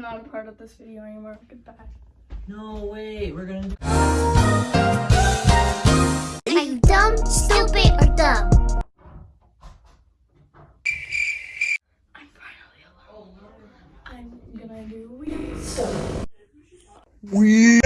not a part of this video anymore. Goodbye. No, wait, we're gonna. Are you dumb, stupid, or dumb? I'm finally alone. I'm gonna do weird stuff. Weird.